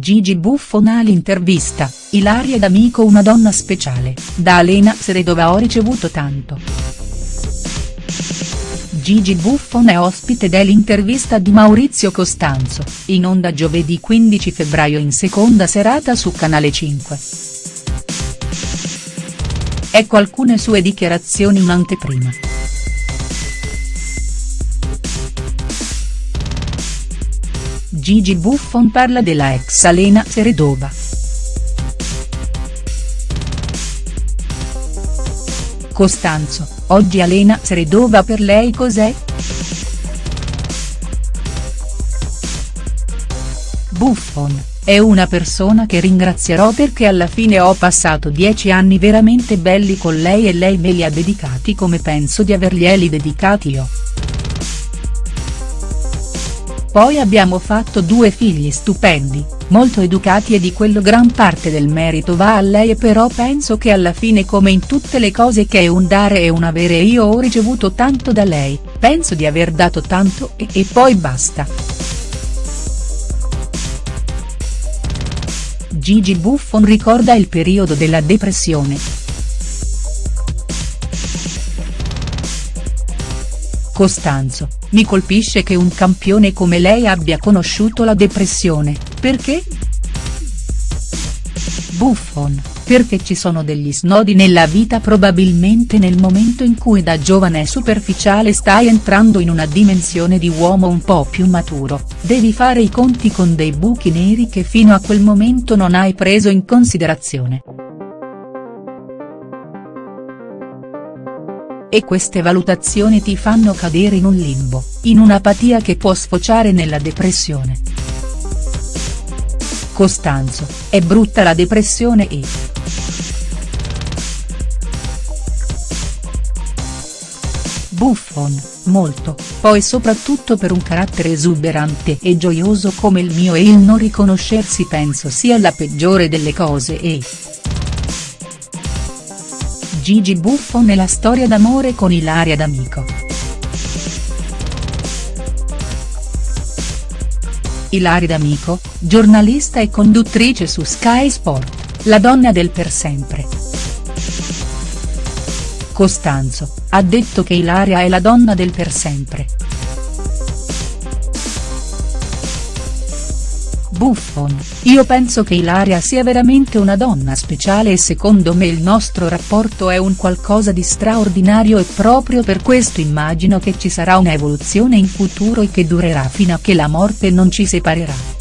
Gigi Buffon all'intervista, Ilaria D'Amico una donna speciale, da Alena Seredova ho ricevuto tanto. Gigi Buffon è ospite dell'intervista di Maurizio Costanzo, in onda giovedì 15 febbraio in seconda serata su Canale 5. Ecco alcune sue dichiarazioni in anteprima. Gigi Buffon parla della ex Alena Seredova. Costanzo, oggi Alena Seredova per lei cos'è?. Buffon, è una persona che ringrazierò perché alla fine ho passato dieci anni veramente belli con lei e lei me li ha dedicati come penso di averglieli dedicati io. Poi abbiamo fatto due figli stupendi, molto educati e di quello gran parte del merito va a lei però penso che alla fine come in tutte le cose che è un dare e un avere io ho ricevuto tanto da lei, penso di aver dato tanto e, e poi basta. Gigi Buffon ricorda il periodo della depressione. Costanzo, mi colpisce che un campione come lei abbia conosciuto la depressione, perché?. Buffon, perché ci sono degli snodi nella vita probabilmente nel momento in cui da giovane superficiale stai entrando in una dimensione di uomo un po' più maturo, devi fare i conti con dei buchi neri che fino a quel momento non hai preso in considerazione. E queste valutazioni ti fanno cadere in un limbo, in un'apatia che può sfociare nella depressione. Costanzo, è brutta la depressione e. Buffon, molto, poi soprattutto per un carattere esuberante e gioioso come il mio e il non riconoscersi penso sia la peggiore delle cose e. Gigi Buffon e la storia d'amore con Ilaria D'Amico. Ilaria D'Amico, giornalista e conduttrice su Sky Sport, la donna del per sempre. Costanzo, ha detto che Ilaria è la donna del per sempre. Buffon, io penso che Ilaria sia veramente una donna speciale e secondo me il nostro rapporto è un qualcosa di straordinario e proprio per questo immagino che ci sarà una evoluzione in futuro e che durerà fino a che la morte non ci separerà.